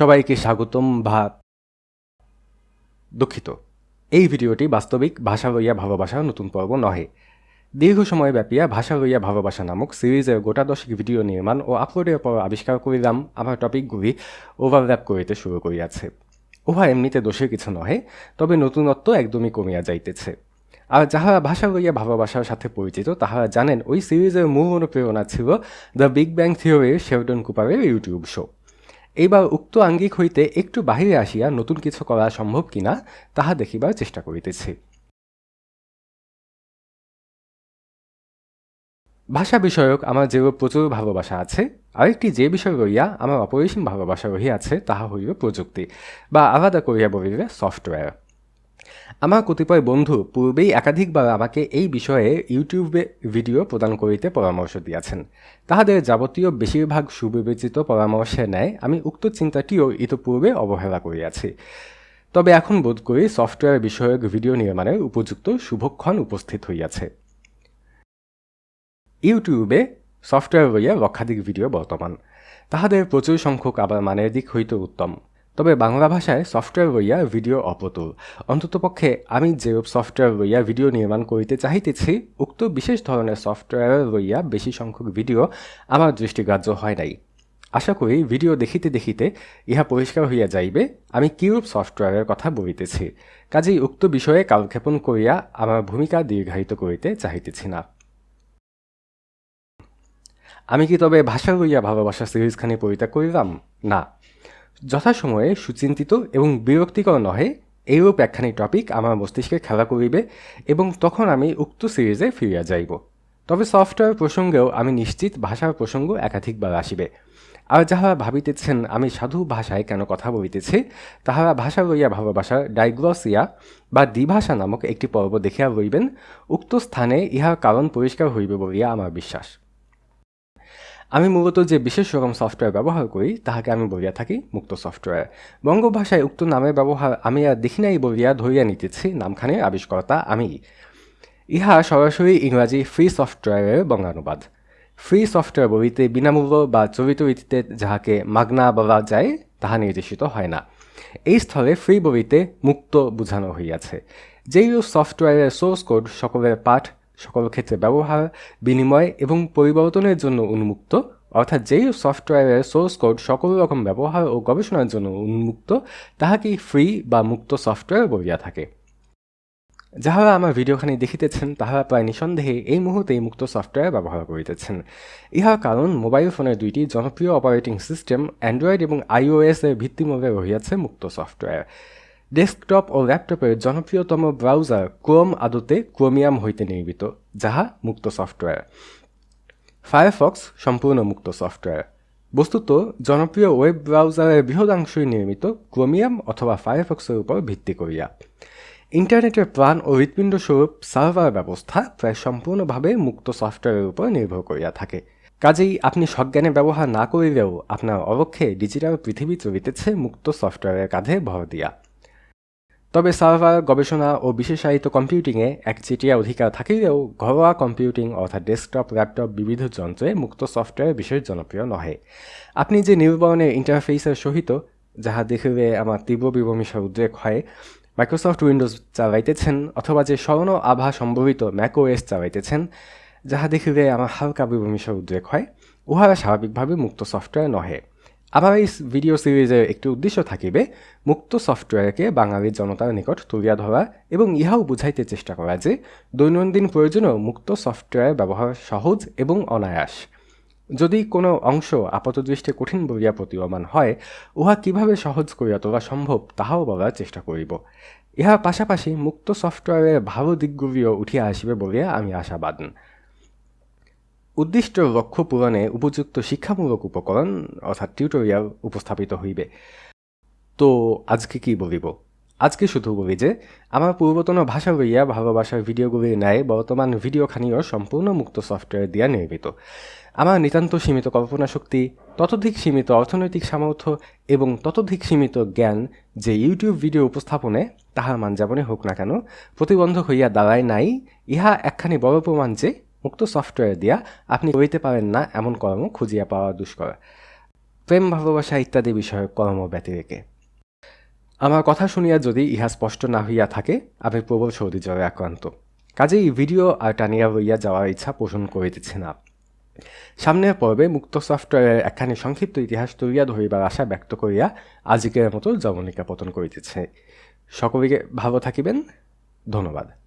সবাইকে স্বাগতম বা দুঃখিত। এই ভিডিওটি বাস্তবিক ভাষা লইয়া ভালোবাসা নতুন পর্ব নহে। দীর্ঘ সময় ব্যাপিয়া ভাষা লইয়া ভালোবাসা নামক সিরিজের গোটা দশক ভিডিও নির্মাণ ও আপলোডের পর আবিষ্কার করিলাম, আমার টপিকগুলি ওভারল্যাপ করিতে শুরু করিয়াছে। উহা এমনিতে দোষের কিছু নহে, তবে নতুনত্ব একদমই কমিয়া যাইতেছে। আর যাহারা ভাষা লইয়া ভালোবাসার সাথে পরিচিত, তাহারা জানেন ওই সিরিজের মূল অনুপ্রেরণা ছিল দ্য বিগ ব্যাং থিওরির শেলটন কুপারের ইউটিউব শো এইবার উক্ত আঙ্গিক হইতে একটু বাহিরে আসিয়া নতুন কিছু করা সম্ভব কিনা, তাহা দেখিবার চেষ্টা করিতেছি। ভাষা বিষয়ক আমার যে প্রচুর ভালোবাসা আছে, আরেকটি যে বিষয় রইয়া আমার অপরিসীম ভালোবাসা রহিয়াছে, তাহা হইল প্রযুক্তি, বা আলাদা করিয়া বলিবে সফটওয়্যার। আমার কতিপয় বন্ধু পূর্বেই একাধিকবার আমাকে এই বিষয়ে ইউটিউবে ভিডিও প্রদান করিতে পরামর্শ দিয়াছেন। তাহাদের যাবতীয় বেশিরভাগ সুবিবেচিত পরামর্শে ন্যায় আমি উক্ত চিন্তাটিও ইতপূর্বে অবহেলা করিয়াছি। তবে এখন বোধ করি সফটওয়্যার বিষয়ক ভিডিও নির্মাণের উপযুক্ত শুভক্ষণ উপস্থিত হইয়াছে। ইউটিউবে সফটওয়্যার লইয়া লক্ষাধিক ভিডিও বর্তমান। তাহাদের প্রচুর সংখ্যক আবার মানের দিক হইতে উত্তম। তবে বাংলা ভাষায় সফটওয়্যার লইয়া ভিডিও অপ্রতুল অন্ততপক্ষে আমি যে সফটওয়্যার লইয়া ভিডিও নির্মাণ করিতে চাহিতেছি, উক্ত বিশেষ ধরনের সফটওয়্যার লইয়া বেশি সংখ্যক ভিডিও আমার দৃষ্টিগ্রাহ্য হয় নাই। আশা করি ভিডিও দেখিতে দেখিতে ইহা পরিষ্কার হইয়া যাইবে, আমি কিরূপ সফটওয়্যারের কথা বলিতেছি। কাজেই উক্ত বিষয়ে কালক্ষেপণ করিয়া আমার ভূমিকা দীর্ঘায়িত করিতে চাহিতেছি না। আমি কি তবে ভাষা লইয়া ভালোবাসা সিরিজখানি পরিত্যাগ করিলাম? না। যথাসময়ে সুচিন্তিত এবং বিরক্তিকর নহে, এইরূপ একখানি টপিক আমার মস্তিষ্কে খেলা করিবে এবং তখন আমি উক্ত সিরিজে ফিরিয়া যাইব। তবে সফটওয়্যার প্রসঙ্গেও আমি নিশ্চিত ভাষার প্রসঙ্গ একাধিকবার আসিবে। আর যাহারা ভাবিতেছেন আমি সাধু ভাষায় কেন কথা বলিতেছি তাহারা ভাষা লইয়া ভালোবাসার ডাইগ্লসিয়া বা দ্বিভাষা নামক একটি পর্ব দেখিয়া লইবেন, উক্ত স্থানে ইহার কারণ পরিষ্কার হইবে বলিয়া আমার বিশ্বাস। আমি মূলত যে বিশেষ রকম সফটওয়্যার ব্যবহার করি, তাহাকে আমি বলিয়া থাকি মুক্ত সফটওয়্যার বঙ্গ ভাষায় উক্ত নামের ব্যবহার আমি আর দেখি নাই বলিয়া ধরিয়া নিতেছি নামখানের আবিষ্কর্তা আমি। ইহা সরাসরি ইংরাজি ফ্রি সফটওয়্যারের বঙ্গানুবাদ। ফ্রি সফটওয়্যার বলিতে বিনামূল্য বা চরিত রীতিতে যাহাকে মাগনা বলা যায়, তাহা নির্দেশিত হয় না। এই স্থলে ফ্রি বলিতে মুক্ত বোঝানো হইয়াছে। যেই সফটওয়্যারের সোর্স কোড সকলের পাঠ সকল ক্ষেত্রে ব্যবহার, বিনিময় এবং পরিবর্তনের জন্য উন্মুক্ত, অর্থাৎ যেই সফটওয়্যারের সোর্স কোড সকল রকম ব্যবহার ও গবেষণার জন্য উন্মুক্ত, তাহাকেই ফ্রি বা মুক্ত সফটওয়্যার বলিয়া থাকে। যাহারা আমার ভিডিওখানি দেখিতেছেন, তাহারা প্রায় নিঃসন্দেহে এই মুহূর্তেই মুক্ত সফটওয়্যার ব্যবহার করিতেছেন। ইহার কারণ, মোবাইল ফোনের দুইটি জনপ্রিয় অপারেটিং সিস্টেম, অ্যান্ড্রয়েড এবং আইওএস এর ভিত্তিমূলে রহিয়াছে মুক্ত সফটওয়্যার। ডেস্কটপ ও ল্যাপটপের জনপ্রিয়তম ব্রাউজার ক্রোম আদতে ক্রোমিয়াম হইতে নির্মিত, যাহা মুক্ত সফটওয়্যার। ফায়ারফক্স সম্পূর্ণ মুক্ত সফটওয়্যার। বস্তুত জনপ্রিয় ওয়েব ব্রাউজারের বৃহদাংশই নির্মিত ক্রোমিয়াম অথবা ফায়ারফক্সের উপর ভিত্তি করিয়া। ইন্টারনেটের প্রাণ ও হৃৎপিণ্ড স্বরূপ সার্ভার ব্যবস্থা প্রায় সম্পূর্ণভাবে মুক্ত সফটওয়্যারের উপর নির্ভর করিয়া থাকে। কাজেই আপনি সজ্ঞানে ব্যবহার না করিলেও আপনার অবক্ষে ডিজিটাল পৃথিবী চলিতেছে মুক্ত সফটওয়্যারের কাঁধে ভর দিয়া। তবে সার্ভার, গবেষণা ও বিশেষায়িত কম্পিউটিংয়ে একচেটিয়া অধিকার থাকিলেও ঘরোয়া কম্পিউটিং অর্থাৎ ডেস্কটপ, ল্যাপটপ বিবিধ যন্ত্রে মুক্ত সফটওয়্যার বিশেষ জনপ্রিয় নহে। আপনি যে নির্বরণের ইন্টারফেসের সহিত, যাহা দেখিলে আমার তীব্র বিবমিষার উদ্রেক হয়, মাইক্রোসফট উইন্ডোজ চালাইতেছেন অথবা যে স্বর্ণ আভা সম্ভবিত ম্যাকওএস চালাইতেছেন, যাহা দেখিলে আমার হালকা বিবমিষার উদ্রেক হয়, উহারা স্বাভাবিকভাবে মুক্ত সফটওয়্যার নহে। এই ভিডিও সিরিজের একটি উদ্দেশ্য থাকিবে, মুক্ত সফটওয়্যারকে বাঙালির জনতার নিকট তুলিয়া ধরা এবং ইহাও বুঝাইতে চেষ্টা করা যে, দৈনন্দিন প্রয়োজনেও মুক্ত সফটওয়্যার ব্যবহার সহজ এবং অনায়াস। যদি কোনো অংশ আপাতদৃষ্টে কঠিন বলিয়া প্রতীয়মান হয়, উহা কীভাবে সহজ করিয়া তোলা সম্ভব তাহাও বলার চেষ্টা করিব। ইহার পাশাপাশি মুক্ত সফটওয়্যারের ভালো দিকগুলিও উঠিয়া আসিবে বলিয়া আমি আশাবাদ। উদ্দিষ্ট লক্ষ্য পূরণে উপযুক্ত শিক্ষামূলক উপকরণ, অর্থাৎ টিউটোরিয়াল, উপস্থাপিত হইবে। তো আজকে কি বলিব? আজকে শুধু বলি যে, আমার পূর্বতন ভাষা লইয়া ভালোবাসার ভিডিওগুলির ন্যায় বর্তমান ভিডিওখানিও সম্পূর্ণ মুক্ত সফটওয়্যার দিয়া নির্মিত। আমার নিতান্ত সীমিত কল্পনা শক্তি, ততোধিক সীমিত অর্থনৈতিক সামর্থ্য এবং ততোধিক সীমিত জ্ঞান যে ইউটিউব ভিডিও উপস্থাপনে তাহার মান যেমনই হোক না কেন, প্রতিবন্ধক হইয়া দাঁড়ায় নাই, ইহা একখানি বড় প্রমাণ যে মুক্ত সফটওয়্যার দিয়া আপনি করিতে পারেন না এমন কর্ম খুঁজিয়া পাওয়া দুষ্কর। প্রেম, ভালোবাসা ইত্যাদি বিষয়ে কর্ম ব্যতিরেকে আমার কথা শুনিয়া যদি ইহা স্পষ্ট না হইয়া থাকে আমি প্রবল সৌদি জ্বরে আক্রান্ত। কাজেই ভিডিও আর টানিয়া হইয়া যাওয়ার ইচ্ছা পোষণ করিতেছে না। সামনের পর্বে মুক্ত সফটওয়্যারের একখানি সংক্ষিপ্ত ইতিহাস তুলিয়া ধরিবার আশা ব্যক্ত করিয়া আজিকের মতো জবনিকা পতন করিতেছে। সকলকে ভালো থাকিবেন। ধন্যবাদ।